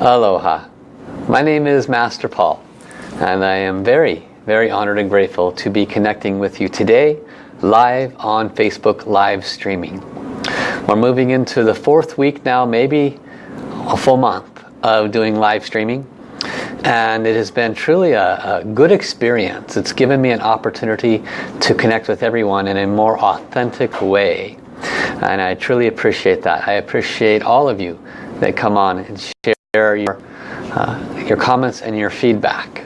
Aloha. My name is Master Paul and I am very, very honored and grateful to be connecting with you today live on Facebook live streaming. We're moving into the fourth week now, maybe a full month of doing live streaming and it has been truly a, a, good experience. It's given me an opportunity to connect with everyone in a more authentic way and I truly appreciate that. I appreciate all of you that come on and share your, uh, your comments and your feedback.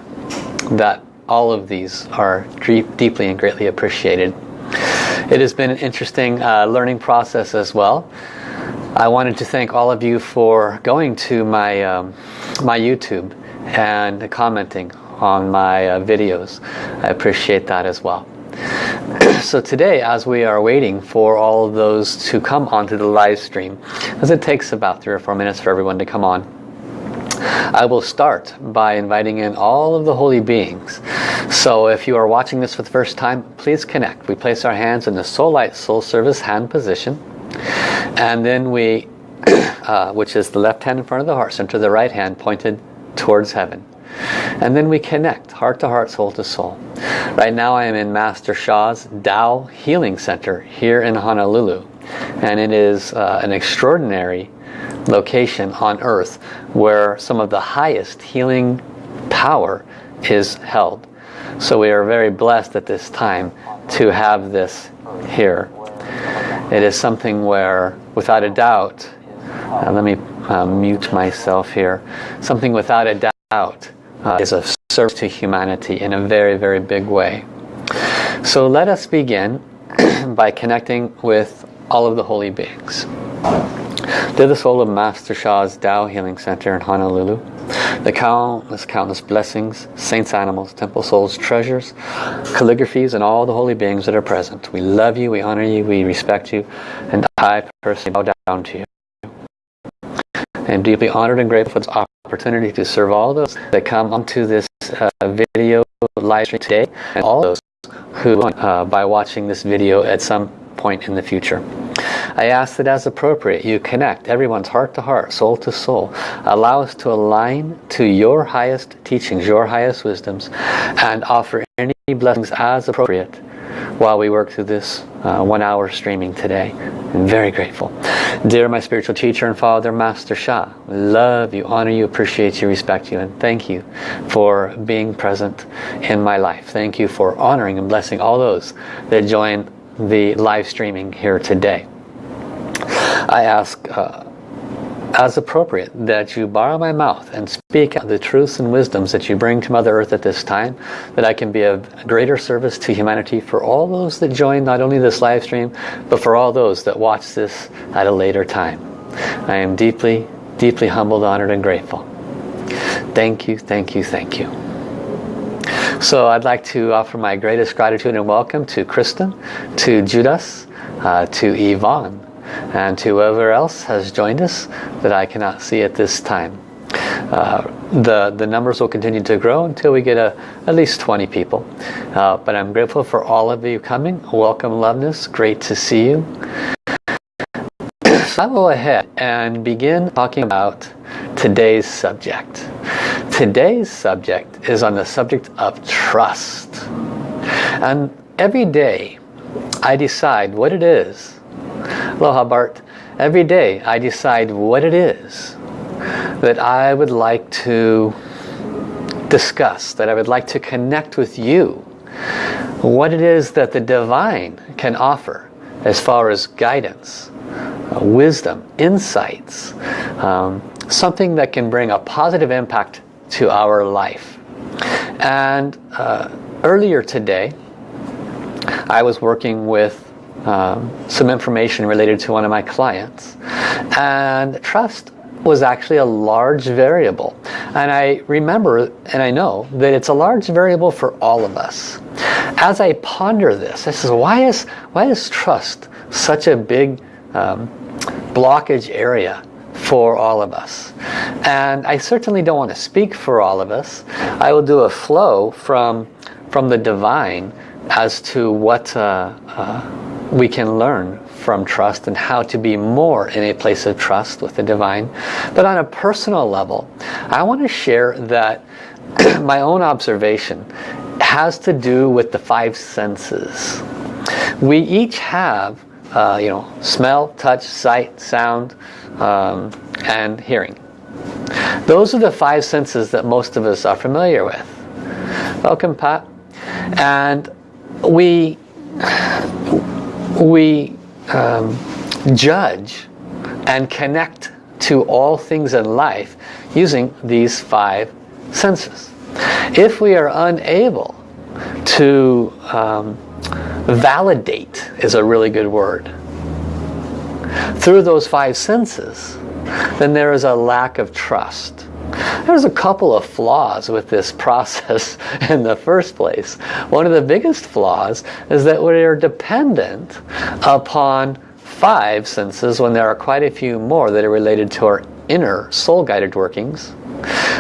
That all of these are deep, deeply and greatly appreciated. It has been an interesting uh, learning process as well. I wanted to thank all of you for going to my, um, my YouTube and commenting on my uh, videos. I appreciate that as well. so today as we are waiting for all of those to come onto the live stream as it takes about three or four minutes for everyone to come on I will start by inviting in all of the holy beings so if you are watching this for the first time please connect we place our hands in the soul light soul service hand position and then we uh, which is the left hand in front of the heart center the right hand pointed towards heaven and then we connect heart to heart, soul to soul. Right now I am in Master Sha's Tao Healing Center here in Honolulu. And it is uh, an extraordinary location on earth where some of the highest healing power is held. So we are very blessed at this time to have this here. It is something where, without a doubt, uh, let me uh, mute myself here, something without a doubt uh, is a service to humanity in a very, very big way. So let us begin by connecting with all of the holy beings. To the soul of Master Sha's Tao Healing Center in Honolulu, the countless, countless blessings, saints, animals, temple souls, treasures, calligraphies, and all the holy beings that are present. We love you, we honor you, we respect you, and I personally bow down to you. I am deeply honored and grateful for this opportunity to serve all those that come onto this uh, video live stream today and all those who, uh, by watching this video at some point in the future. I ask that as appropriate you connect everyone's heart to heart, soul to soul. Allow us to align to your highest teachings, your highest wisdoms, and offer any blessings as appropriate while we work through this uh, one hour streaming today. I'm very grateful. Dear my spiritual teacher and father, Master Sha, love you, honor you, appreciate you, respect you, and thank you for being present in my life. Thank you for honoring and blessing all those that join the live streaming here today. I ask uh, as appropriate that you borrow my mouth and speak the truths and wisdoms that you bring to Mother Earth at this time, that I can be of greater service to humanity for all those that join not only this live stream, but for all those that watch this at a later time. I am deeply, deeply humbled, honored, and grateful. Thank you, thank you, thank you. So I'd like to offer my greatest gratitude and welcome to Kristen, to Judas, uh, to Yvonne, and to whoever else has joined us that I cannot see at this time. Uh, the the numbers will continue to grow until we get a, at least 20 people. Uh, but I'm grateful for all of you coming. Welcome loveness. Great to see you. So I'll go ahead and begin talking about today's subject today's subject is on the subject of trust and every day I decide what it is Aloha Bart. Every day I decide what it is that I would like to discuss, that I would like to connect with you. What it is that the divine can offer as far as guidance, uh, wisdom, insights, um, something that can bring a positive impact to our life. And uh, earlier today, I was working with um, some information related to one of my clients. And trust was actually a large variable. And I remember and I know that it's a large variable for all of us. As I ponder this, I says, why is, why is trust such a big um, blockage area for all of us? And I certainly don't want to speak for all of us. I will do a flow from, from the divine as to what uh, uh, we can learn from trust and how to be more in a place of trust with the divine. But on a personal level, I want to share that my own observation has to do with the five senses. We each have, uh, you know, smell, touch, sight, sound, um, and hearing. Those are the five senses that most of us are familiar with. Welcome, Pat. And we, we um, judge and connect to all things in life using these five senses. If we are unable to um, validate is a really good word through those five senses then there is a lack of trust there's a couple of flaws with this process in the first place. One of the biggest flaws is that we are dependent upon five senses when there are quite a few more that are related to our inner soul-guided workings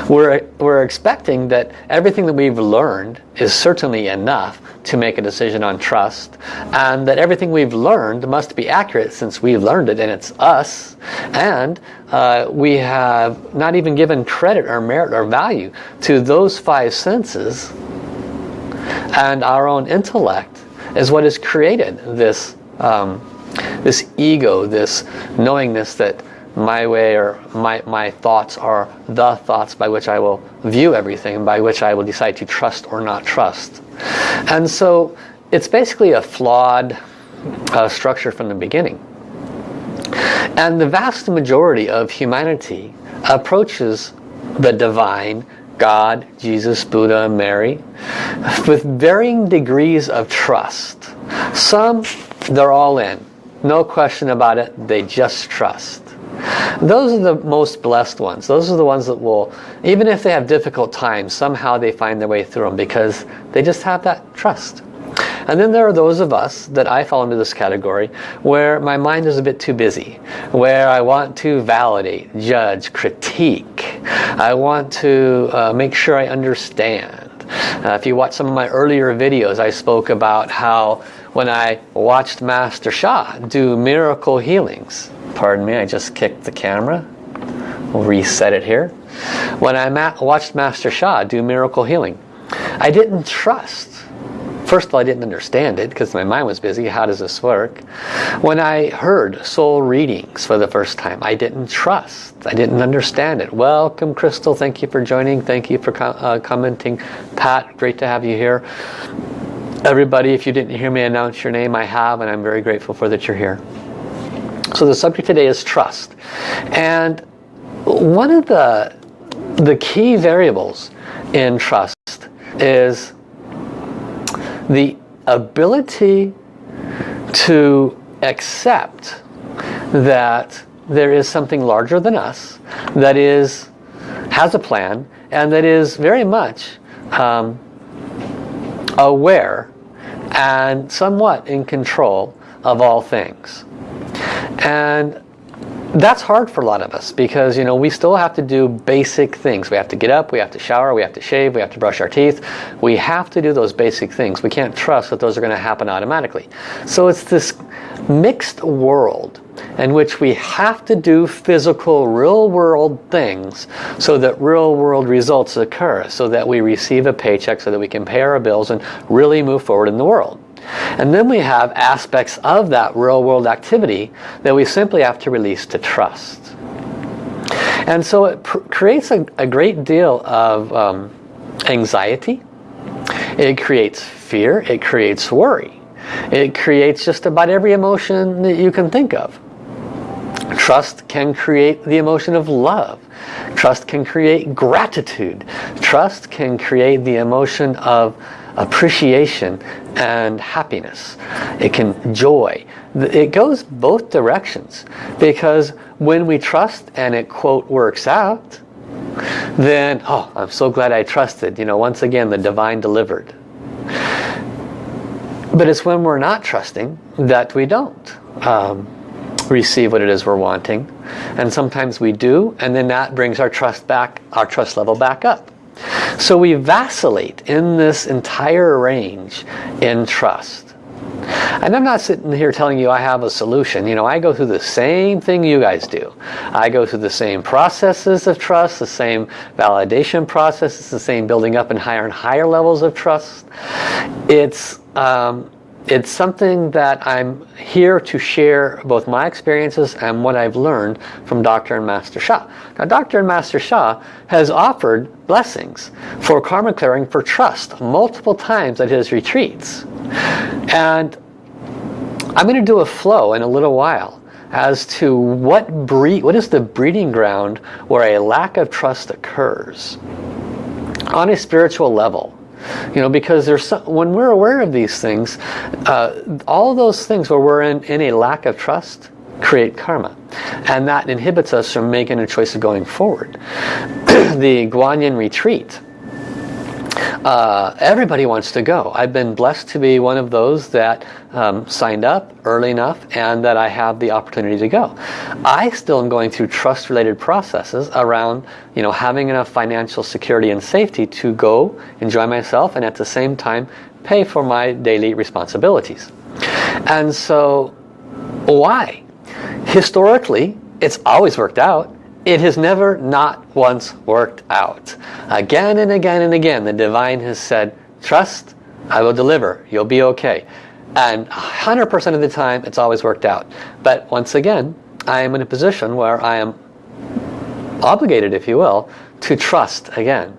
we're, we're expecting that everything that we've learned is certainly enough to make a decision on trust and that everything we've learned must be accurate since we've learned it and it's us. And uh, we have not even given credit or merit or value to those five senses. And our own intellect is what has created this um, this ego, this knowingness that my way or my, my thoughts are the thoughts by which I will view everything, by which I will decide to trust or not trust. And so it's basically a flawed uh, structure from the beginning. And the vast majority of humanity approaches the divine, God, Jesus, Buddha, Mary, with varying degrees of trust. Some, they're all in. No question about it, they just trust. Those are the most blessed ones. Those are the ones that will, even if they have difficult times, somehow they find their way through them because they just have that trust. And then there are those of us that I fall into this category where my mind is a bit too busy, where I want to validate, judge, critique. I want to uh, make sure I understand. Uh, if you watch some of my earlier videos, I spoke about how when I watched Master Sha do miracle healings, Pardon me, I just kicked the camera. We'll reset it here. When I ma watched Master Sha do miracle healing, I didn't trust. First of all, I didn't understand it because my mind was busy. How does this work? When I heard soul readings for the first time, I didn't trust. I didn't understand it. Welcome, Crystal. Thank you for joining. Thank you for uh, commenting. Pat, great to have you here. Everybody, if you didn't hear me announce your name, I have, and I'm very grateful for that you're here. So the subject today is trust. And one of the, the key variables in trust is the ability to accept that there is something larger than us that is has a plan and that is very much um, aware and somewhat in control of all things. And that's hard for a lot of us because you know we still have to do basic things. We have to get up we have to shower we have to shave we have to brush our teeth. We have to do those basic things. We can't trust that those are going to happen automatically. So it's this mixed world in which we have to do physical real world things so that real world results occur so that we receive a paycheck so that we can pay our bills and really move forward in the world and then we have aspects of that real world activity that we simply have to release to trust. And so it creates a, a, great deal of um, anxiety. It creates fear. It creates worry. It creates just about every emotion that you can think of. Trust can create the emotion of love. Trust can create gratitude. Trust can create the emotion of appreciation and happiness. It can joy. It goes both directions because when we trust and it quote works out, then, oh, I'm so glad I trusted. You know, once again, the divine delivered. But it's when we're not trusting that we don't um, receive what it is we're wanting. And sometimes we do, and then that brings our trust back, our trust level back up. So we vacillate in this entire range in trust. And I'm not sitting here telling you I have a solution. You know, I go through the same thing you guys do. I go through the same processes of trust, the same validation processes, the same building up in higher and higher levels of trust. It's um, it's something that I'm here to share both my experiences and what I've learned from Dr. and Master Sha. Now Dr. and Master Sha has offered blessings for karma clearing for trust multiple times at his retreats. And I'm going to do a flow in a little while as to what breed, what is the breeding ground where a lack of trust occurs on a spiritual level you know, because there's some, when we're aware of these things, uh, all those things where we're in, in a lack of trust create karma. And that inhibits us from making a choice of going forward. the Guanyin retreat uh, everybody wants to go. I've been blessed to be one of those that um, signed up early enough and that I have the opportunity to go. I still am going through trust related processes around you know having enough financial security and safety to go enjoy myself and at the same time pay for my daily responsibilities. And so why? Historically it's always worked out it has never not once worked out. Again and again and again the divine has said, trust, I will deliver, you'll be okay. And 100% of the time it's always worked out. But once again, I am in a position where I am obligated, if you will, to trust again.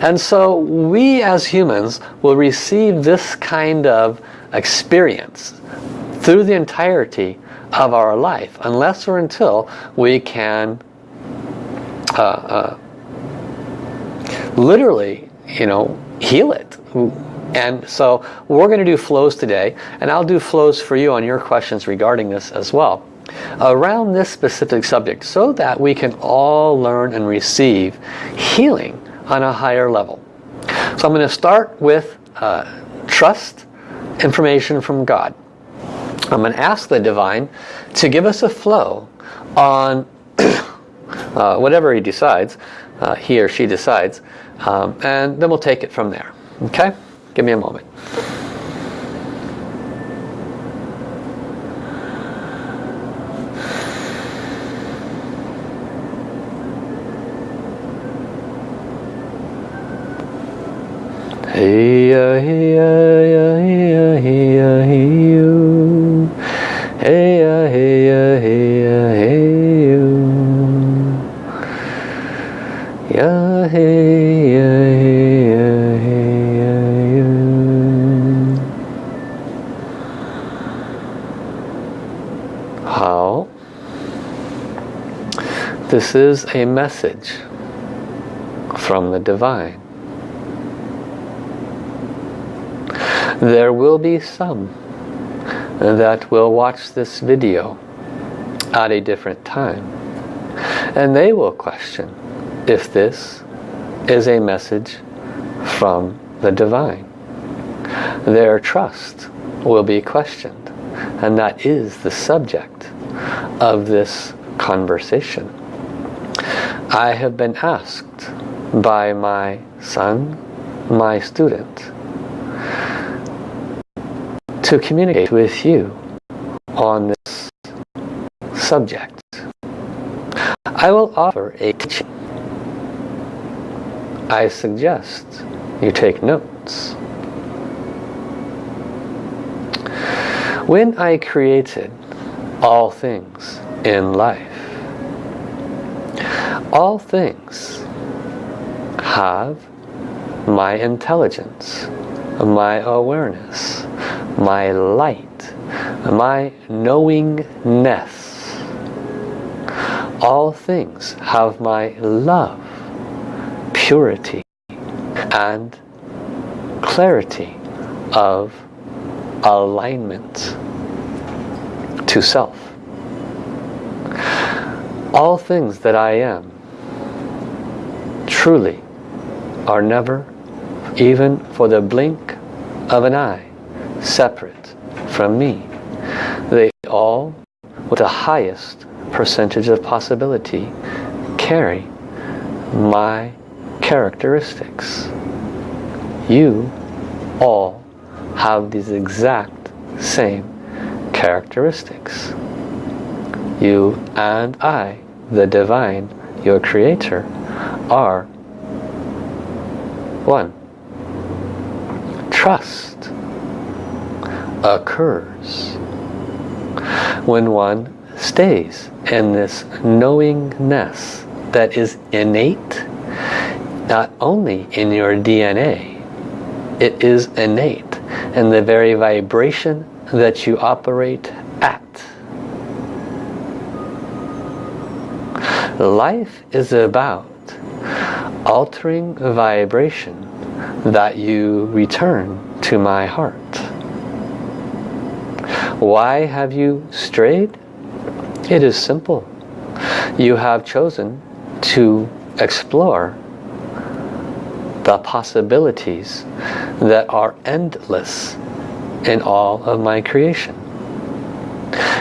And so we as humans will receive this kind of experience through the entirety of our life unless or until we can uh, uh, literally, you know, heal it. And so we're going to do flows today, and I'll do flows for you on your questions regarding this as well, around this specific subject, so that we can all learn and receive healing on a higher level. So I'm going to start with uh, trust information from God. I'm going to ask the Divine to give us a flow on uh, whatever he decides, uh, he or she decides, um, and then we'll take it from there. Okay? Give me a moment. Hey, uh, hey, uh, hey, uh, hey, uh, hey, uh, hey, uh, hey, This is a message from the divine. There will be some that will watch this video at a different time and they will question if this is a message from the divine. Their trust will be questioned and that is the subject of this conversation. I have been asked by my son, my student, to communicate with you on this subject. I will offer a teaching I suggest you take notes. When I created all things in life, all things have my intelligence, my awareness, my light, my knowingness. All things have my love purity and clarity of alignment to self. All things that I am truly are never, even for the blink of an eye, separate from me. They all, with the highest percentage of possibility, carry my characteristics. You all have these exact same characteristics. You and I, the divine, your creator, are one. Trust occurs when one stays in this knowingness that is innate not only in your DNA it is innate in the very vibration that you operate at life is about altering vibration that you return to my heart why have you strayed it is simple. You have chosen to explore the possibilities that are endless in all of my creation.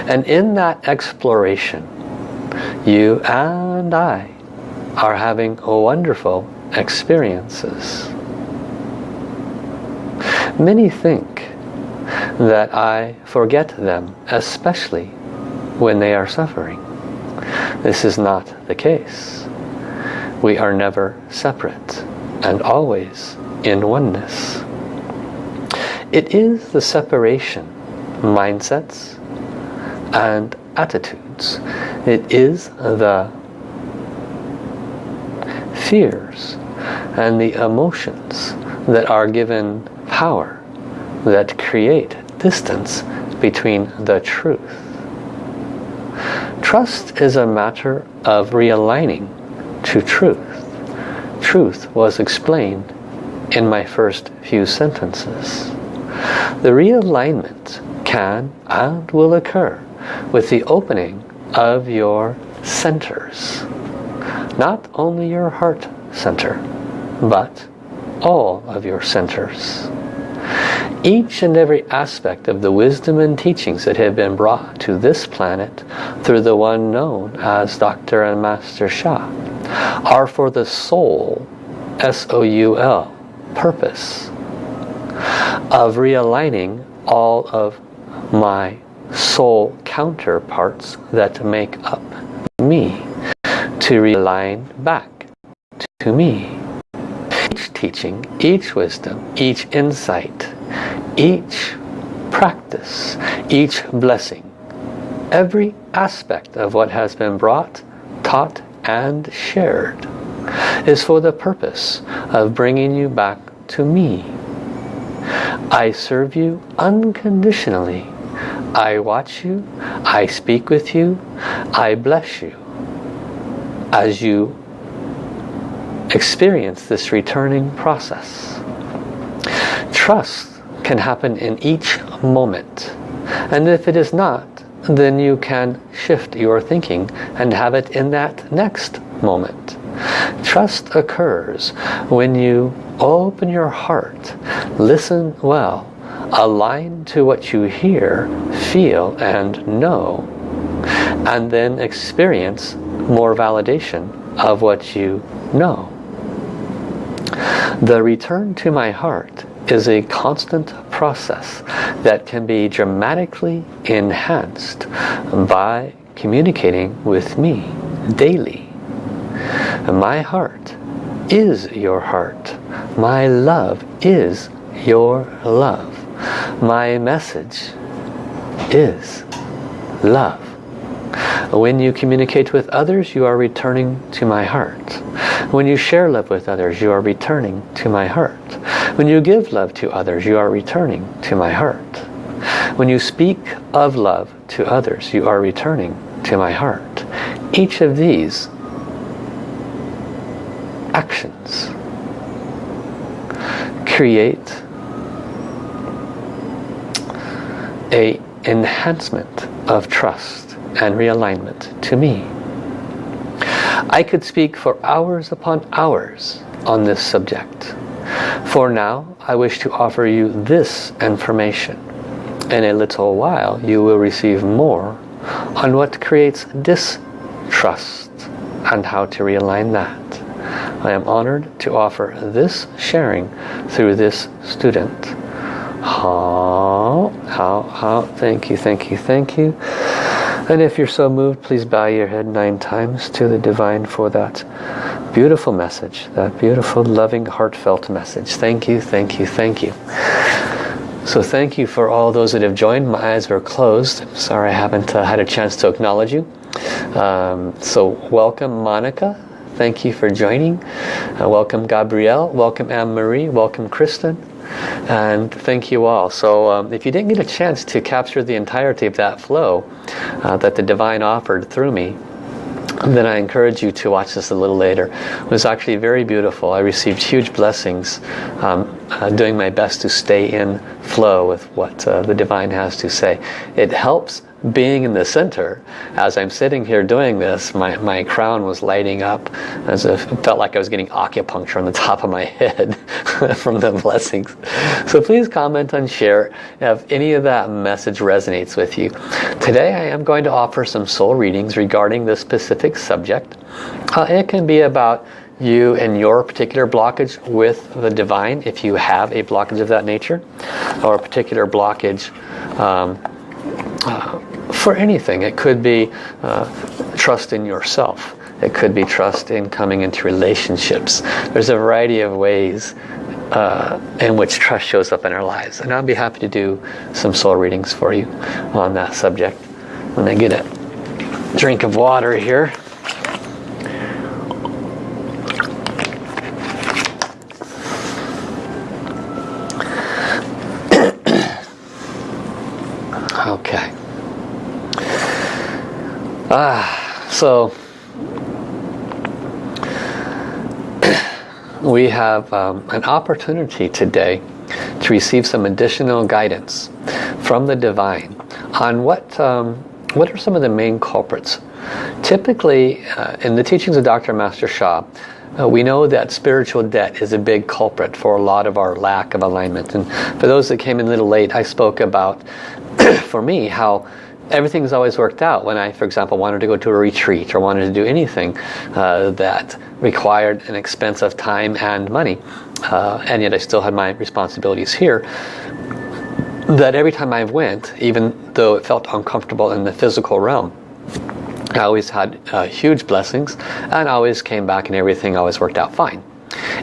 And in that exploration, you and I are having wonderful experiences. Many think that I forget them, especially when they are suffering. This is not the case. We are never separate and always in oneness. It is the separation mindsets and attitudes. It is the fears and the emotions that are given power that create distance between the truth Trust is a matter of realigning to truth. Truth was explained in my first few sentences. The realignment can and will occur with the opening of your centers. Not only your heart center, but all of your centers each and every aspect of the wisdom and teachings that have been brought to this planet through the one known as Dr. and Master Sha are for the soul, S-O-U-L, purpose of realigning all of my soul counterparts that make up me to realign back to me. Each teaching, each wisdom, each insight each practice, each blessing, every aspect of what has been brought, taught and shared is for the purpose of bringing you back to me. I serve you unconditionally. I watch you, I speak with you, I bless you as you experience this returning process. Trust can happen in each moment. And if it is not, then you can shift your thinking and have it in that next moment. Trust occurs when you open your heart, listen well, align to what you hear, feel and know, and then experience more validation of what you know. The return to my heart is a constant process that can be dramatically enhanced by communicating with me daily. My heart is your heart. My love is your love. My message is love. When you communicate with others, you are returning to my heart. When you share love with others, you are returning to my heart. When you give love to others, you are returning to my heart. When you speak of love to others, you are returning to my heart. Each of these actions create a enhancement of trust and realignment to me. I could speak for hours upon hours on this subject. For now, I wish to offer you this information. In a little while, you will receive more on what creates distrust and how to realign that. I am honored to offer this sharing through this student. How, how, how. Thank you, thank you, thank you. And if you're so moved, please bow your head nine times to the Divine for that beautiful message, that beautiful, loving, heartfelt message. Thank you, thank you, thank you. So thank you for all those that have joined. My eyes were closed. Sorry I haven't uh, had a chance to acknowledge you. Um, so welcome Monica. Thank you for joining. Uh, welcome Gabrielle. Welcome Anne-Marie. Welcome Kristen. And thank you all. So um, if you didn't get a chance to capture the entirety of that flow uh, that the Divine offered through me, then I encourage you to watch this a little later. It was actually very beautiful. I received huge blessings um, uh, doing my best to stay in flow with what uh, the Divine has to say. It helps being in the center, as I'm sitting here doing this, my, my crown was lighting up as if it felt like I was getting acupuncture on the top of my head from the blessings. So please comment and share if any of that message resonates with you. Today I am going to offer some soul readings regarding this specific subject. Uh, it can be about you and your particular blockage with the divine if you have a blockage of that nature or a particular blockage um, uh, for anything. It could be uh, trust in yourself. It could be trust in coming into relationships. There's a variety of ways uh, in which trust shows up in our lives. And I'll be happy to do some soul readings for you on that subject. When I get a drink of water here. okay. Ah, so we have um, an opportunity today to receive some additional guidance from the divine on what um, what are some of the main culprits. Typically, uh, in the teachings of Dr. Master Sha, uh, we know that spiritual debt is a big culprit for a lot of our lack of alignment. And for those that came in a little late, I spoke about, for me, how everything's always worked out when I, for example, wanted to go to a retreat or wanted to do anything uh, that required an expense of time and money. Uh, and yet I still had my responsibilities here. That every time I went, even though it felt uncomfortable in the physical realm, I always had uh, huge blessings and always came back and everything always worked out fine.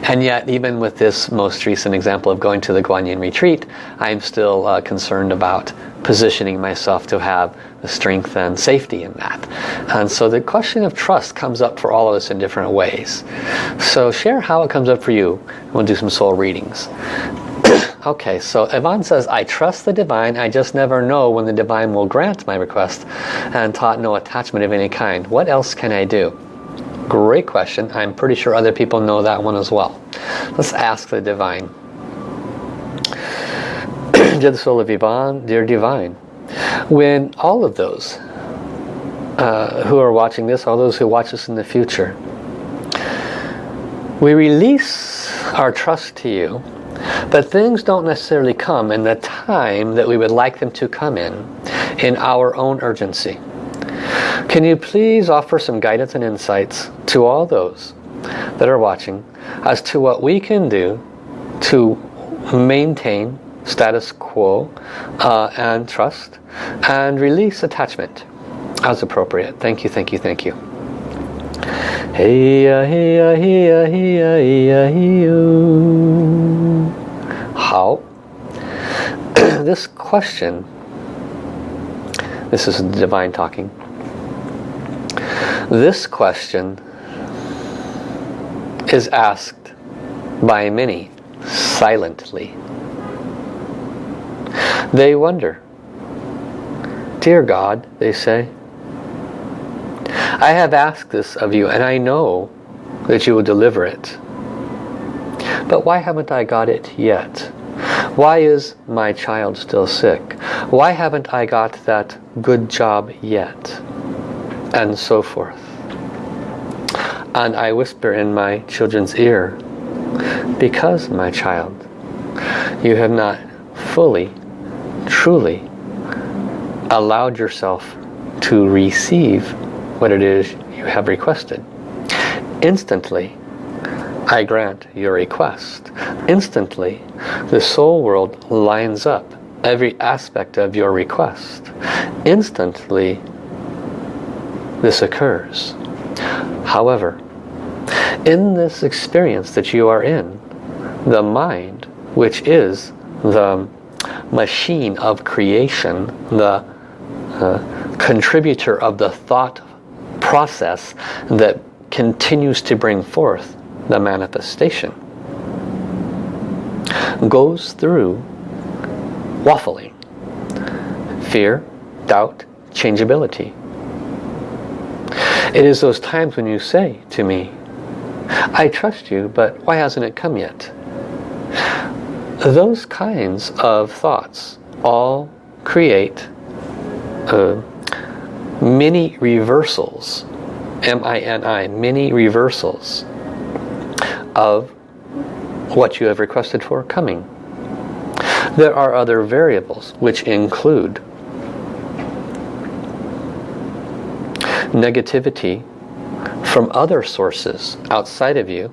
And yet, even with this most recent example of going to the Guanyin retreat, I'm still uh, concerned about positioning myself to have the strength and safety in that. And so the question of trust comes up for all of us in different ways. So share how it comes up for you. We'll do some soul readings. okay, so Yvonne says, I trust the divine, I just never know when the divine will grant my request and taught no attachment of any kind. What else can I do? Great question. I'm pretty sure other people know that one as well. Let's ask the divine. Dear the soul of Yvonne, dear divine, when all of those uh, who are watching this, all those who watch this in the future, we release our trust to you, but things don't necessarily come in the time that we would like them to come in, in our own urgency. Can you please offer some guidance and insights to all those that are watching as to what we can do to maintain status quo uh, and trust and release attachment as appropriate. Thank you, thank you, thank you. How? this question, this is divine talking, this question is asked by many silently. They wonder, Dear God, they say, I have asked this of you and I know that you will deliver it. But why haven't I got it yet? Why is my child still sick? Why haven't I got that good job yet? and so forth. And I whisper in my children's ear, because my child, you have not fully, truly allowed yourself to receive what it is you have requested. Instantly, I grant your request. Instantly, the soul world lines up every aspect of your request. Instantly, this occurs. However, in this experience that you are in, the mind, which is the machine of creation, the uh, contributor of the thought process that continues to bring forth the manifestation, goes through waffling, fear, doubt, changeability. It is those times when you say to me, I trust you, but why hasn't it come yet? Those kinds of thoughts all create uh, many reversals, M-I-N-I, many reversals of what you have requested for coming. There are other variables which include negativity from other sources outside of you,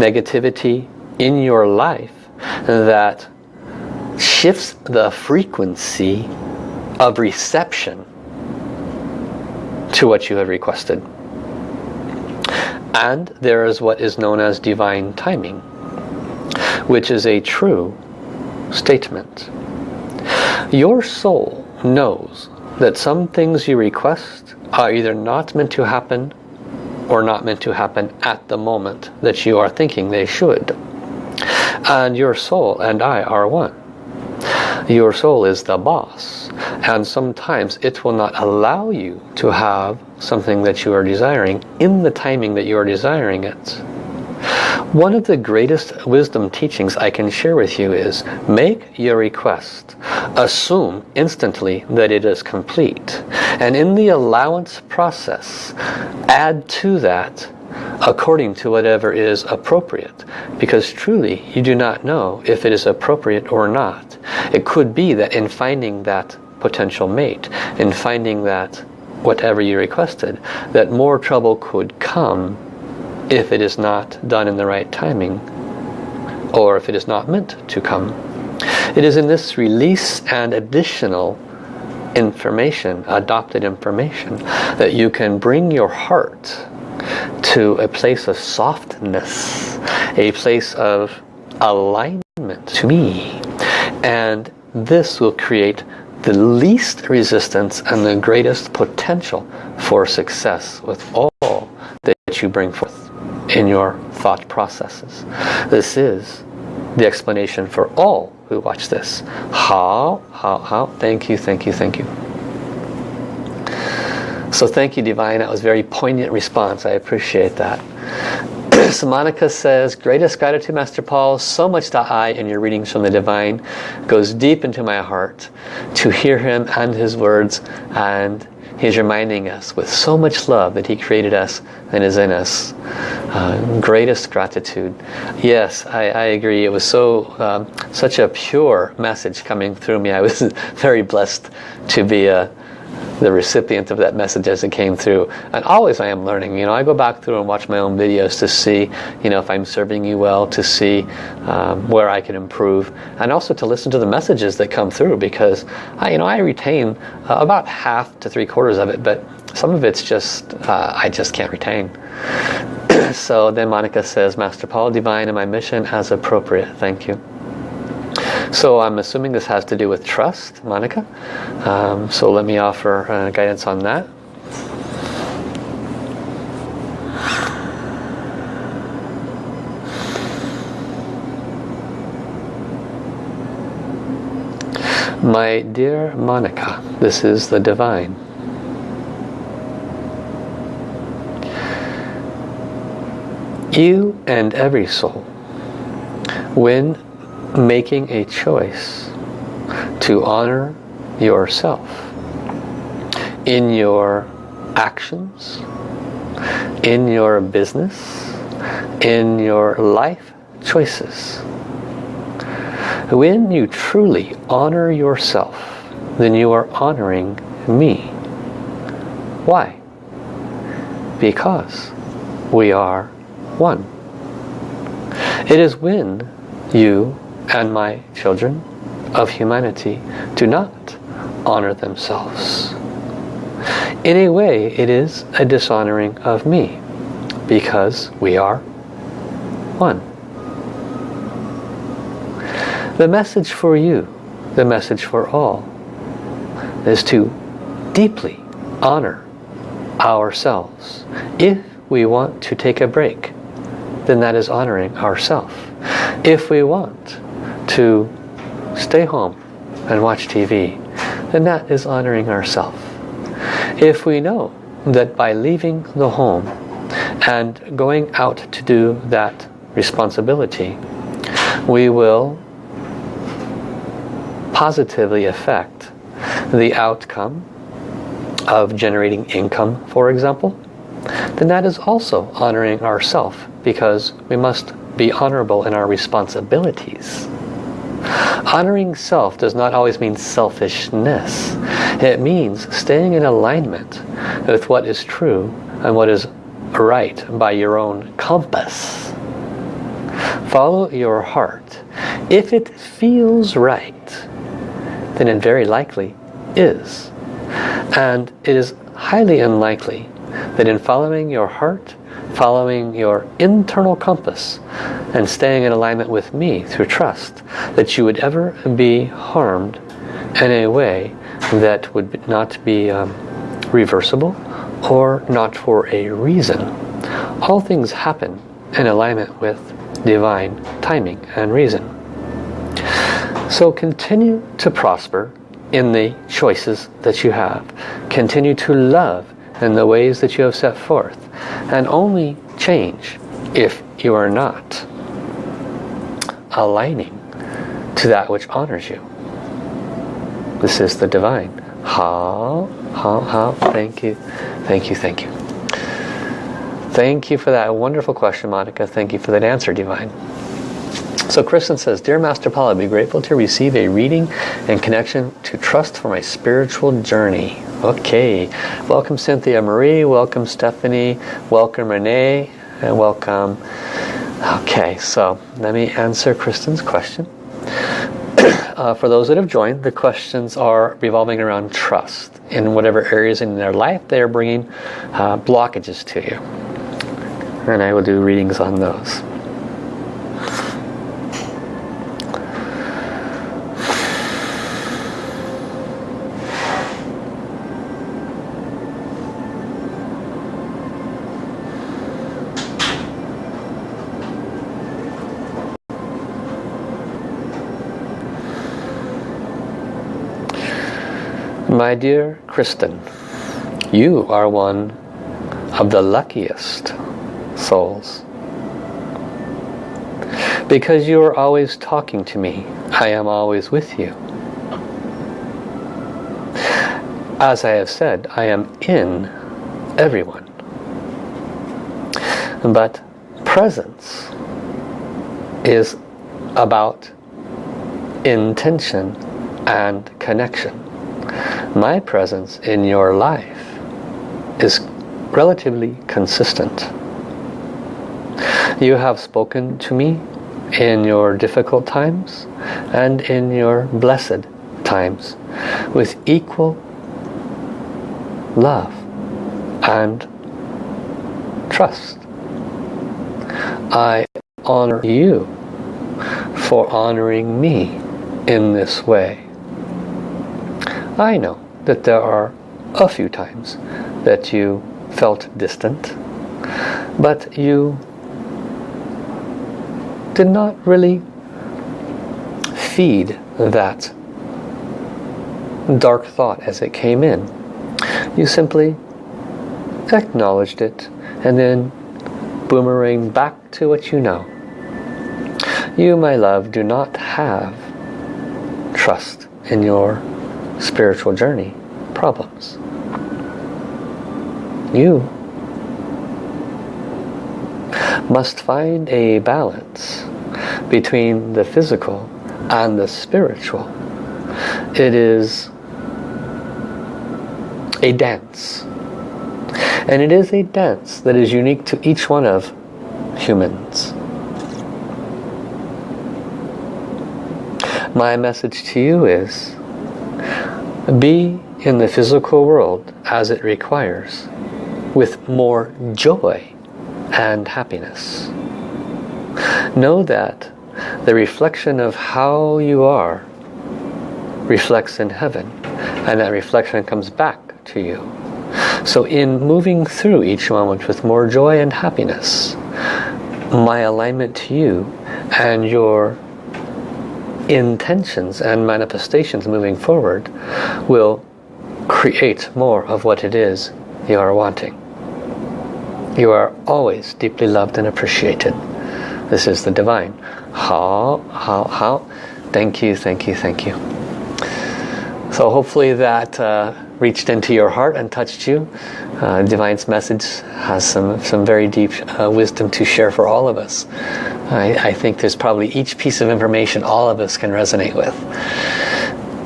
negativity in your life that shifts the frequency of reception to what you have requested. And there is what is known as divine timing, which is a true statement. Your soul knows that some things you request are either not meant to happen or not meant to happen at the moment that you are thinking they should. And your soul and I are one. Your soul is the boss. And sometimes it will not allow you to have something that you are desiring in the timing that you are desiring it. One of the greatest wisdom teachings I can share with you is make your request. Assume instantly that it is complete. And in the allowance process, add to that according to whatever is appropriate. Because truly, you do not know if it is appropriate or not. It could be that in finding that potential mate, in finding that whatever you requested, that more trouble could come if it is not done in the right timing or if it is not meant to come. It is in this release and additional information, adopted information, that you can bring your heart to a place of softness, a place of alignment to me. And this will create the least resistance and the greatest potential for success with all that you bring forth in your thought processes. This is the explanation for all who watch this. How, how, how, thank you, thank you, thank you. So thank you, Divine. That was very poignant response. I appreciate that. so Monica says, greatest gratitude, Master Paul. So much that I, in your readings from the Divine, goes deep into my heart to hear him and his words and He's reminding us with so much love that He created us and is in us. Uh, greatest gratitude. Yes, I, I, agree. It was so um, such a pure message coming through me. I was very blessed to be a the recipient of that message as it came through. And always I am learning. You know, I go back through and watch my own videos to see, you know, if I'm serving you well, to see um, where I can improve, and also to listen to the messages that come through because, I, you know, I retain uh, about half to three quarters of it, but some of it's just, uh, I just can't retain. so then Monica says, Master Paul, divine in my mission as appropriate. Thank you. So I'm assuming this has to do with trust, Monica. Um, so let me offer uh, guidance on that. My dear Monica, this is the Divine. You and every soul, when making a choice to honor yourself in your actions, in your business, in your life choices. When you truly honor yourself, then you are honoring me. Why? Because we are one. It is when you and my children of humanity do not honor themselves. In a way, it is a dishonoring of me because we are one. The message for you, the message for all, is to deeply honor ourselves. If we want to take a break, then that is honoring ourselves. If we want to stay home and watch TV, then that is honoring ourselves. If we know that by leaving the home and going out to do that responsibility, we will positively affect the outcome of generating income, for example, then that is also honoring ourself because we must be honorable in our responsibilities. Honoring self does not always mean selfishness. It means staying in alignment with what is true and what is right by your own compass. Follow your heart. If it feels right, then it very likely is. And it is highly unlikely that in following your heart, following your internal compass, and staying in alignment with me through trust, that you would ever be harmed in a way that would not be um, reversible or not for a reason. All things happen in alignment with divine timing and reason. So continue to prosper in the choices that you have. Continue to love in the ways that you have set forth. And only change if you are not aligning to that which honors you. This is the divine. Ha, ha, ha. thank you, thank you, thank you. Thank you for that wonderful question, Monica. Thank you for that answer, Divine. So Kristen says, Dear Master Paul, I'd be grateful to receive a reading and connection to trust for my spiritual journey. Okay. Welcome Cynthia Marie. Welcome Stephanie. Welcome Renee. And welcome. Okay, so let me answer Kristen's question. uh, for those that have joined, the questions are revolving around trust in whatever areas in their life they are bringing uh, blockages to you. And I will do readings on those. My dear Kristen, you are one of the luckiest souls. Because you are always talking to me, I am always with you. As I have said, I am in everyone. But presence is about intention and connection my presence in your life is relatively consistent. You have spoken to me in your difficult times and in your blessed times with equal love and trust. I honor you for honoring me in this way. I know that there are a few times that you felt distant, but you did not really feed that dark thought as it came in. You simply acknowledged it and then boomerang back to what you know. You, my love, do not have trust in your spiritual journey problems. You must find a balance between the physical and the spiritual. It is a dance. And it is a dance that is unique to each one of humans. My message to you is be in the physical world as it requires with more joy and happiness. Know that the reflection of how you are reflects in heaven and that reflection comes back to you. So in moving through each moment with more joy and happiness, my alignment to you and your intentions and manifestations moving forward will create more of what it is you are wanting. You are always deeply loved and appreciated. This is the divine. How, how, how. Thank you, thank you, thank you. So hopefully that uh, reached into your heart and touched you. Uh, Divine's message has some, some very deep uh, wisdom to share for all of us. I, I think there's probably each piece of information all of us can resonate with.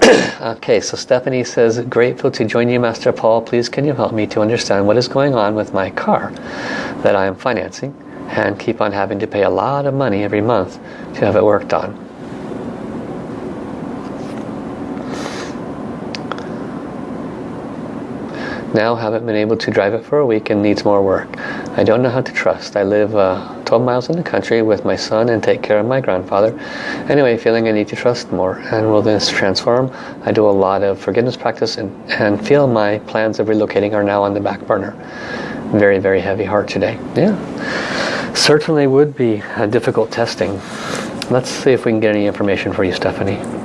okay, so Stephanie says, grateful to join you, Master Paul. Please can you help me to understand what is going on with my car that I am financing and keep on having to pay a lot of money every month to have it worked on. Now haven't been able to drive it for a week and needs more work. I don't know how to trust. I live uh, 12 miles in the country with my son and take care of my grandfather. Anyway, feeling I need to trust more. And will this transform? I do a lot of forgiveness practice and, and feel my plans of relocating are now on the back burner. Very, very heavy heart today. Yeah, certainly would be a difficult testing. Let's see if we can get any information for you, Stephanie.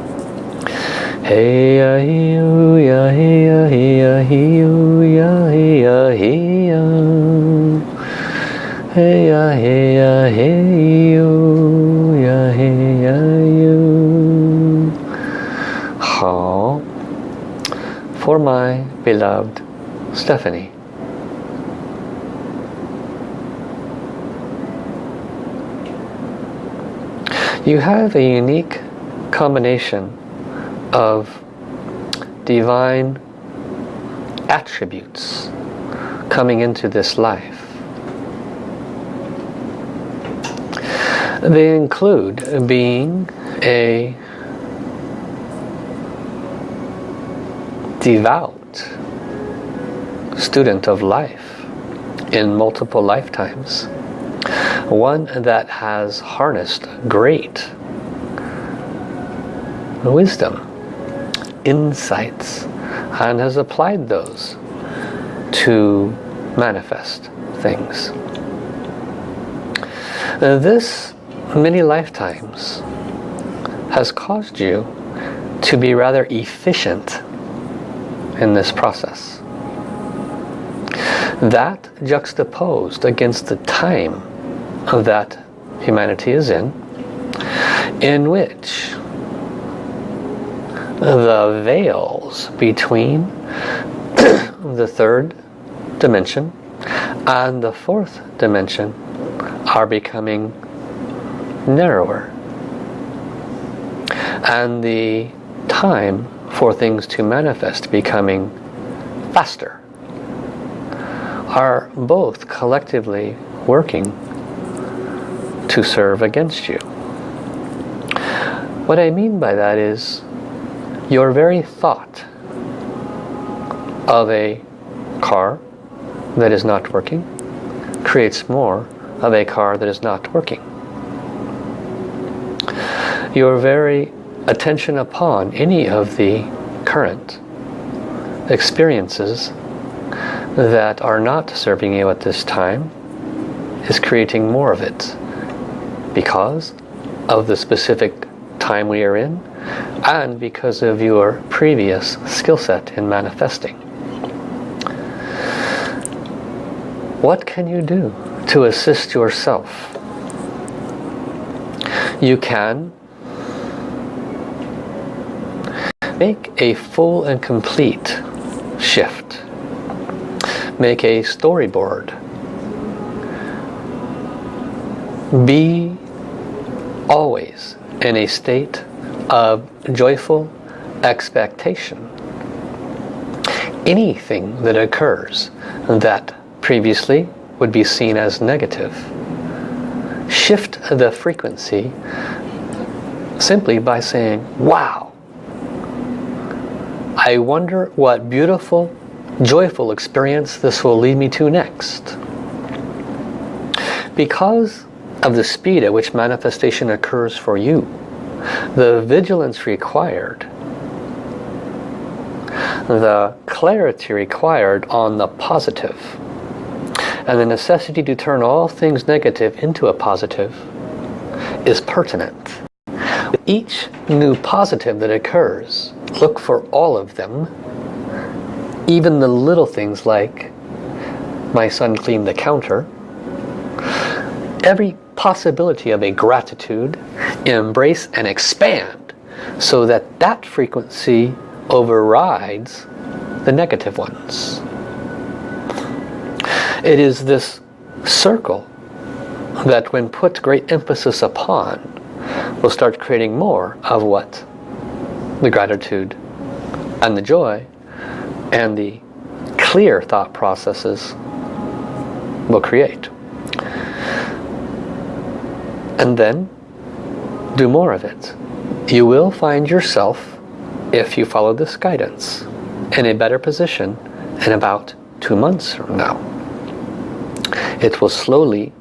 Hey ya hey ya hey ya hey ya hey ya hey ya hey ya Hey ya hey ya hey ya hey ya you 好 For my beloved Stephanie. You have a unique combination of divine attributes coming into this life. They include being a devout student of life in multiple lifetimes. One that has harnessed great wisdom insights and has applied those to manifest things. This many lifetimes has caused you to be rather efficient in this process. That juxtaposed against the time that humanity is in, in which the veils between the third dimension and the fourth dimension are becoming narrower. And the time for things to manifest becoming faster are both collectively working to serve against you. What I mean by that is your very thought of a car that is not working creates more of a car that is not working. Your very attention upon any of the current experiences that are not serving you at this time is creating more of it because of the specific time we are in and because of your previous skill set in manifesting. What can you do to assist yourself? You can make a full and complete shift. Make a storyboard. Be always in a state of joyful expectation. Anything that occurs that previously would be seen as negative, shift the frequency simply by saying, wow, I wonder what beautiful, joyful experience this will lead me to next. Because of the speed at which manifestation occurs for you, the vigilance required, the clarity required on the positive, and the necessity to turn all things negative into a positive is pertinent. With each new positive that occurs, look for all of them, even the little things like my son cleaned the counter, every possibility of a gratitude, embrace and expand so that that frequency overrides the negative ones. It is this circle that when put great emphasis upon will start creating more of what? The gratitude and the joy and the clear thought processes will create. And then do more of it. You will find yourself, if you follow this guidance, in a better position in about two months from now. It will slowly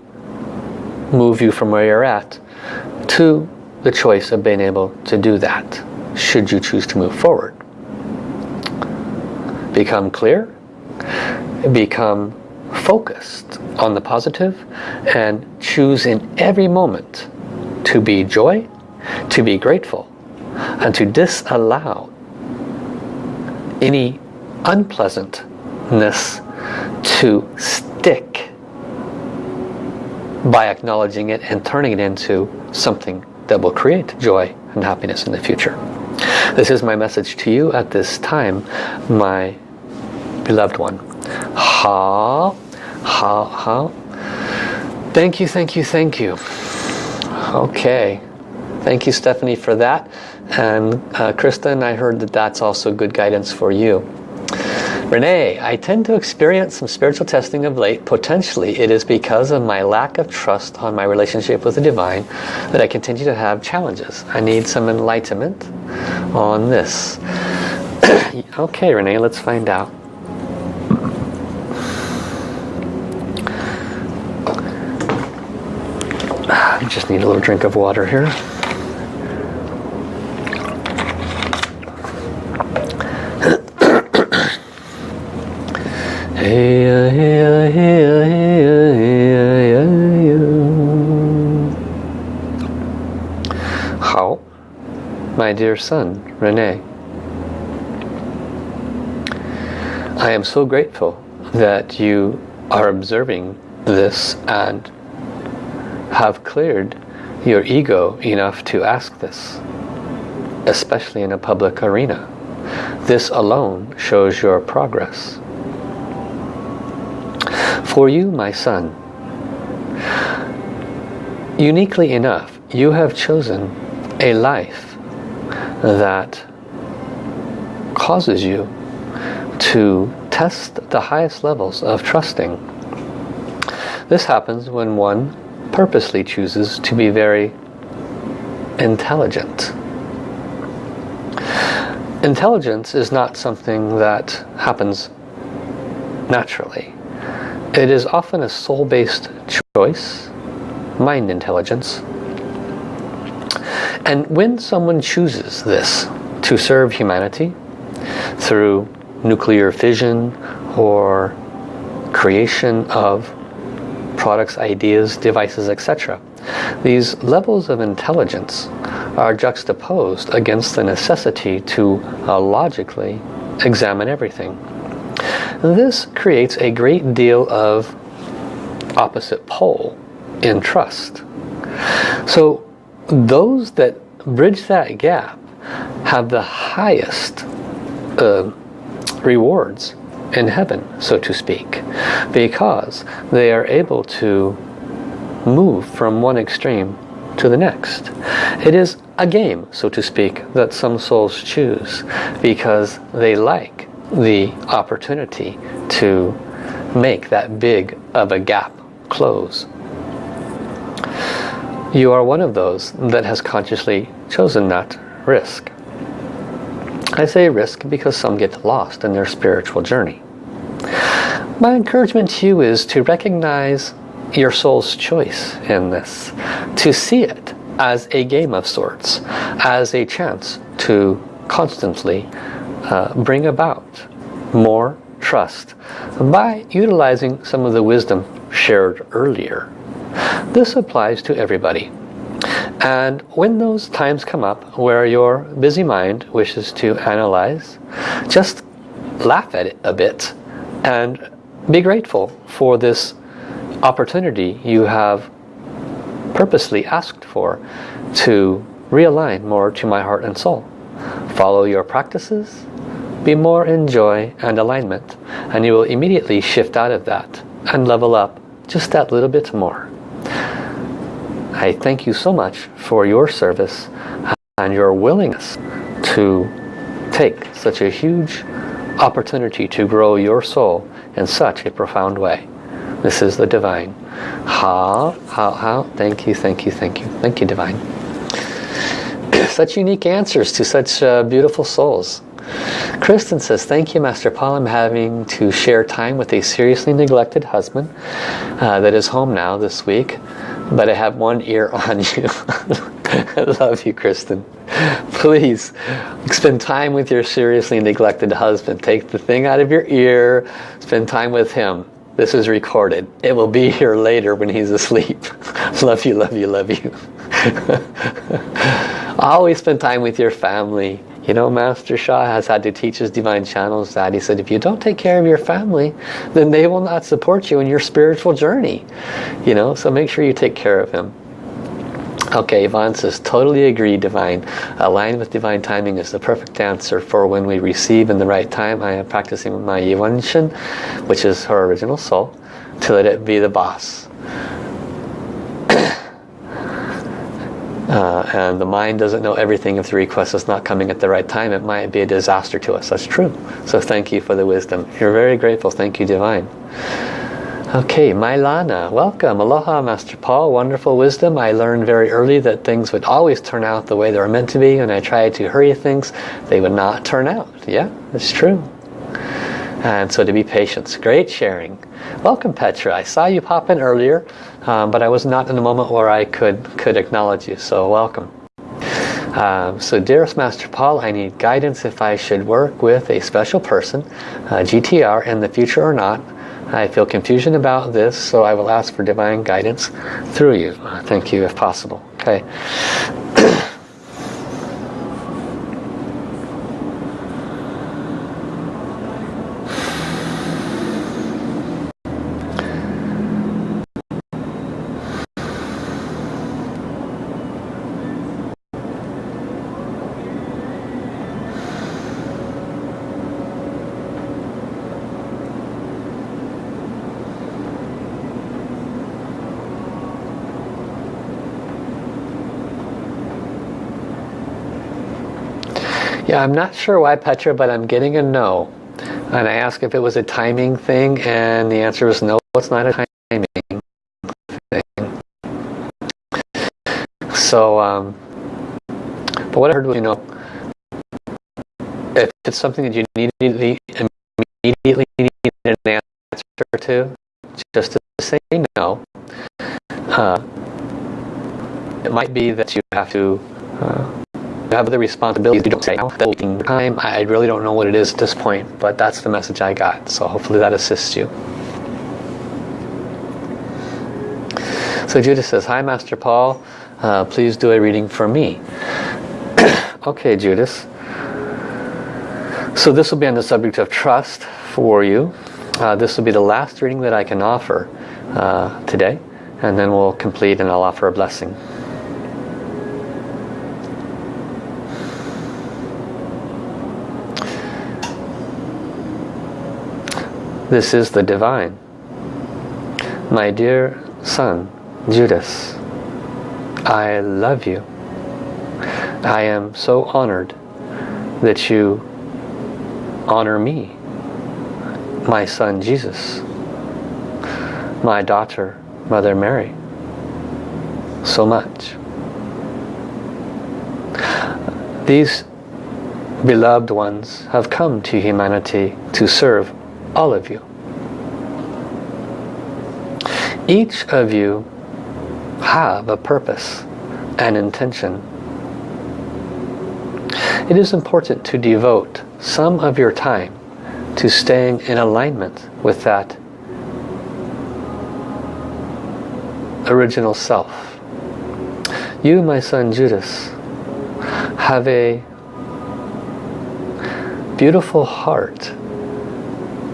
move you from where you're at to the choice of being able to do that should you choose to move forward. Become clear, become focused on the positive and choose in every moment to be joy, to be grateful and to disallow any unpleasantness to stick by acknowledging it and turning it into something that will create joy and happiness in the future. This is my message to you at this time, my beloved one. Ha, ha, ha. Thank you, thank you, thank you. Okay. Thank you, Stephanie, for that. And uh, Kristen, I heard that that's also good guidance for you. Renee, I tend to experience some spiritual testing of late. Potentially it is because of my lack of trust on my relationship with the Divine that I continue to have challenges. I need some enlightenment on this. okay, Renee, let's find out. I just need a little drink of water here. How? My dear son, Rene. I am so grateful that you are observing this and have cleared your ego enough to ask this, especially in a public arena. This alone shows your progress. For you, my son, uniquely enough, you have chosen a life that causes you to test the highest levels of trusting. This happens when one purposely chooses to be very intelligent. Intelligence is not something that happens naturally. It is often a soul-based choice, mind intelligence. And when someone chooses this to serve humanity through nuclear fission or creation of products, ideas, devices, etc. These levels of intelligence are juxtaposed against the necessity to uh, logically examine everything. This creates a great deal of opposite pole in trust. So those that bridge that gap have the highest uh, rewards in heaven, so to speak, because they are able to move from one extreme to the next. It is a game, so to speak, that some souls choose because they like the opportunity to make that big of a gap close. you are one of those that has consciously chosen that risk. I say risk because some get lost in their spiritual journey. My encouragement to you is to recognize your soul's choice in this. To see it as a game of sorts. As a chance to constantly uh, bring about more trust by utilizing some of the wisdom shared earlier. This applies to everybody. And when those times come up where your busy mind wishes to analyze, just laugh at it a bit and be grateful for this opportunity you have purposely asked for to realign more to my heart and soul. Follow your practices, be more in joy and alignment, and you will immediately shift out of that and level up just that little bit more. I thank you so much for your service and your willingness to take such a huge opportunity to grow your soul in such a profound way. This is the Divine. How, how, how, thank you, thank you, thank you. Thank you, Divine. such unique answers to such uh, beautiful souls. Kristen says, thank you Master Paul. I'm having to share time with a seriously neglected husband uh, that is home now this week but I have one ear on you. I love you, Kristen. Please spend time with your seriously neglected husband. Take the thing out of your ear, spend time with him. This is recorded. It will be here later when he's asleep. love you, love you, love you. Always spend time with your family. You know, Master Sha has had to teach his divine channels that. He said, if you don't take care of your family, then they will not support you in your spiritual journey. You know, so make sure you take care of him. Okay, Yvonne says, totally agree, Divine. Align with Divine timing is the perfect answer for when we receive in the right time. I am practicing my Yuan Shen, which is her original soul, to let it be the boss. And the mind doesn't know everything if the request is not coming at the right time. It might be a disaster to us. That's true. So thank you for the wisdom. You're very grateful. Thank you divine. Okay Lana, welcome. Aloha Master Paul. Wonderful wisdom. I learned very early that things would always turn out the way they were meant to be. And I tried to hurry things they would not turn out. Yeah it's true. And so to be patient. Great sharing. Welcome Petra. I saw you pop in earlier um, but I was not in a moment where I could could acknowledge you so welcome. Um, so dearest Master Paul I need guidance if I should work with a special person uh, GTR in the future or not. I feel confusion about this so I will ask for divine guidance through you. Uh, thank you if possible. Okay I'm not sure why Petra, but I'm getting a no. And I asked if it was a timing thing, and the answer was no, it's not a timing thing. So, um, but what I heard was, you know, if it's something that you immediately, immediately need an answer to, just to say no. Uh, it might be that you have to uh, have the responsibilities you don't say now time I really don't know what it is at this point but that's the message I got. So hopefully that assists you. So Judith says hi Master Paul. Uh, please do a reading for me. Okay Judith. So this will be on the subject of trust for you. Uh, this will be the last reading that I can offer uh, today and then we'll complete and I'll offer a blessing This is the divine. My dear son, Judas, I love you. I am so honored that you honor me, my son Jesus, my daughter, Mother Mary. so much. These beloved ones have come to humanity to serve all of you. Each of you have a purpose and intention. It is important to devote some of your time to staying in alignment with that original self. You, my son Judas, have a beautiful heart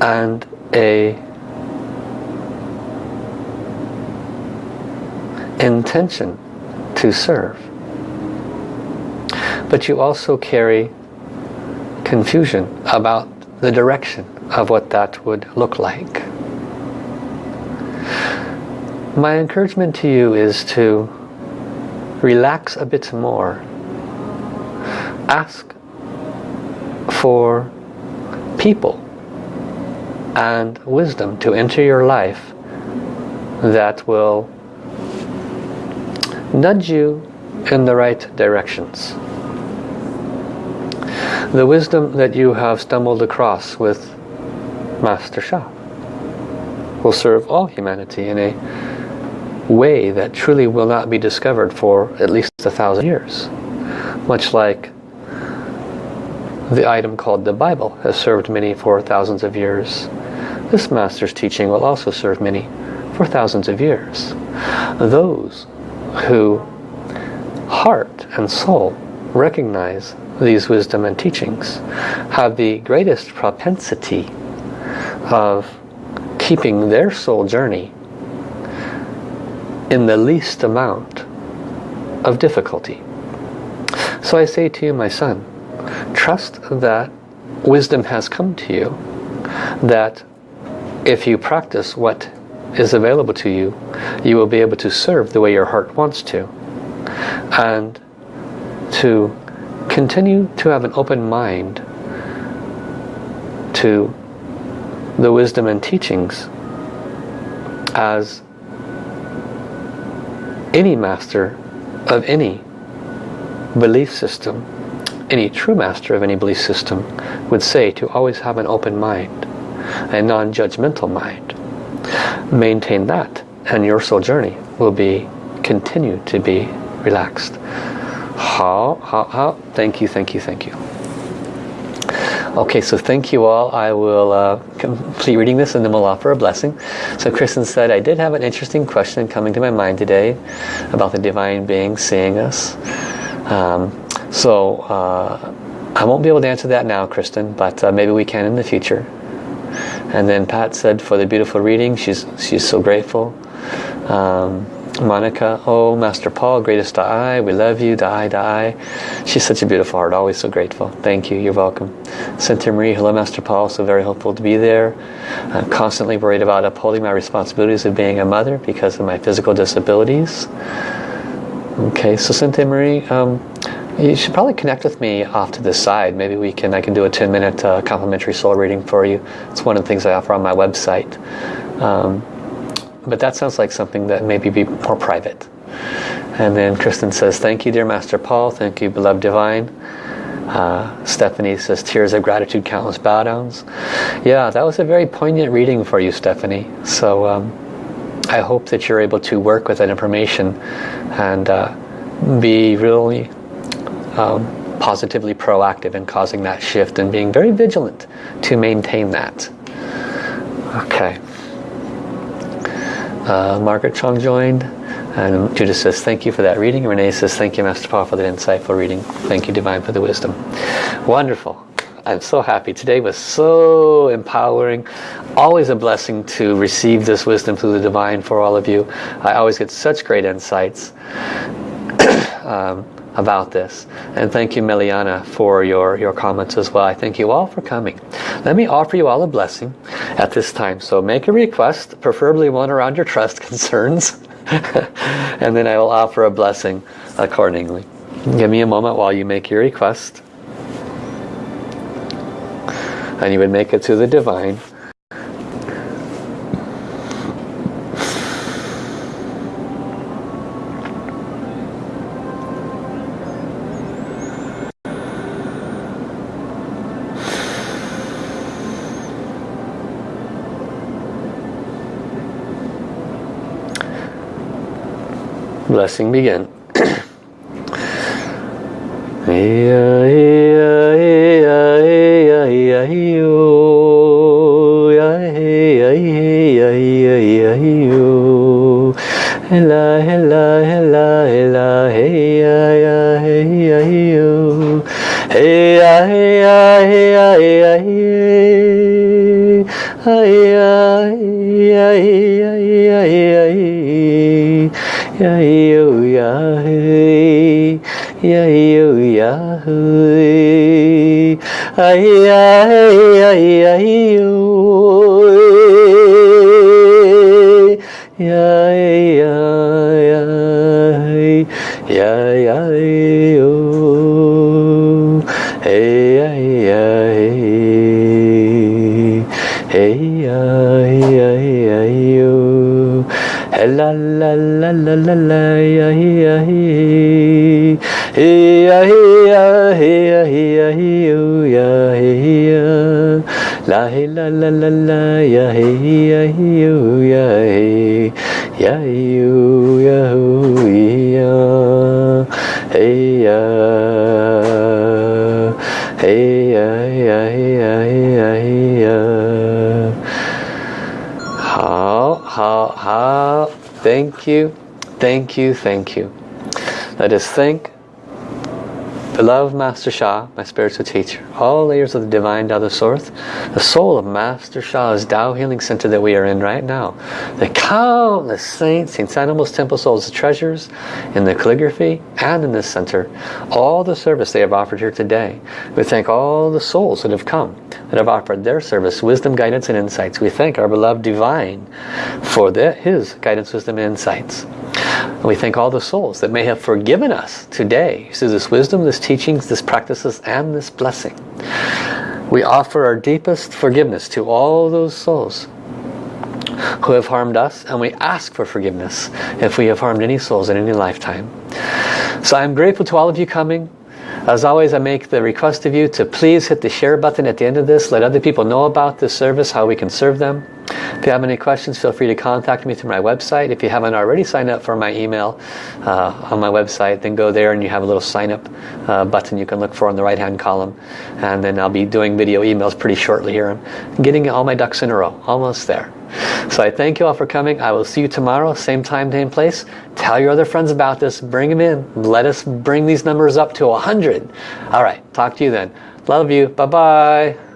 and a intention to serve. But you also carry confusion about the direction of what that would look like. My encouragement to you is to relax a bit more. Ask for people and wisdom to enter your life that will nudge you in the right directions. The wisdom that you have stumbled across with Master Sha will serve all humanity in a way that truly will not be discovered for at least a thousand years. Much like the item called the Bible has served many for thousands of years. This Master's teaching will also serve many for thousands of years. Those who heart and soul recognize these wisdom and teachings have the greatest propensity of keeping their soul journey in the least amount of difficulty. So I say to you, my son, trust that wisdom has come to you, that if you practice what is available to you, you will be able to serve the way your heart wants to. And to continue to have an open mind to the wisdom and teachings as any master of any belief system, any true master of any belief system would say to always have an open mind, a non-judgmental mind maintain that and your soul journey will be continue to be relaxed. How, how, how? Thank you, thank you, thank you. Okay, so thank you all. I will uh, complete reading this and then we'll offer a blessing. So Kristen said, I did have an interesting question coming to my mind today about the Divine Being seeing us. Um, so uh, I won't be able to answer that now, Kristen, but uh, maybe we can in the future. And then Pat said for the beautiful reading, she's, she's so grateful. Um, Monica, oh Master Paul, greatest Da'ai, we love you, Da'ai, Da'ai. She's such a beautiful heart, always so grateful. Thank you, you're welcome. Cynthia Marie, hello Master Paul, so very hopeful to be there. I'm constantly worried about upholding my responsibilities of being a mother because of my physical disabilities. Okay, so Cynthia Marie, um, you should probably connect with me off to the side. Maybe we can I can do a 10 minute uh, complimentary soul reading for you. It's one of the things I offer on my website. Um, but that sounds like something that maybe be more private. And then Kristen says, thank you dear Master Paul, thank you beloved Divine. Uh, Stephanie says, tears of gratitude, countless bow downs. Yeah, that was a very poignant reading for you, Stephanie. So um, I hope that you're able to work with that information and uh, be really um, positively proactive in causing that shift and being very vigilant to maintain that. Okay. Uh, Margaret Chong joined. And Judith says, thank you for that reading. Renee says, thank you, Master Paul, for that insightful reading. Thank you, Divine, for the wisdom. Wonderful. I'm so happy. Today was so empowering. Always a blessing to receive this wisdom through the Divine for all of you. I always get such great insights. um, about this. And thank you, Meliana, for your, your comments as well. I thank you all for coming. Let me offer you all a blessing at this time. So make a request, preferably one around your trust concerns. and then I will offer a blessing accordingly. Give me a moment while you make your request. And you would make it to the divine. Blessing begin. Hela, hey. Hey ya, hey ya, hey ya, yo. Ya ya ya ya ya yo. Hey La hey la la la la ya hey ya yo ya hey ya yo ya ho ya hey ya hey ya ya ya ya ya 好好好 thank you thank you thank you let us thank Beloved Master Sha, my spiritual teacher, all layers of the divine Tao the Source, the soul of Master Sha's Tao Healing Center that we are in right now, the countless saints, St. Animals Temple Souls treasures in the calligraphy and in this center, all the service they have offered here today. We thank all the souls that have come, that have offered their service, wisdom, guidance, and insights. We thank our beloved Divine for the, his guidance, wisdom, and insights. And we thank all the souls that may have forgiven us today through this wisdom, this teachings, this practices, and this blessing. We offer our deepest forgiveness to all those souls who have harmed us and we ask for forgiveness if we have harmed any souls in any lifetime. So I'm grateful to all of you coming. As always, I make the request of you to please hit the share button at the end of this. Let other people know about this service, how we can serve them. If you have any questions, feel free to contact me through my website. If you haven't already signed up for my email uh, on my website, then go there and you have a little sign up uh, button you can look for on the right hand column. And then I'll be doing video emails pretty shortly here. I'm getting all my ducks in a row, almost there. So I thank you all for coming. I will see you tomorrow, same time, same place. Tell your other friends about this. Bring them in. Let us bring these numbers up to 100. All right. Talk to you then. Love you. Bye-bye.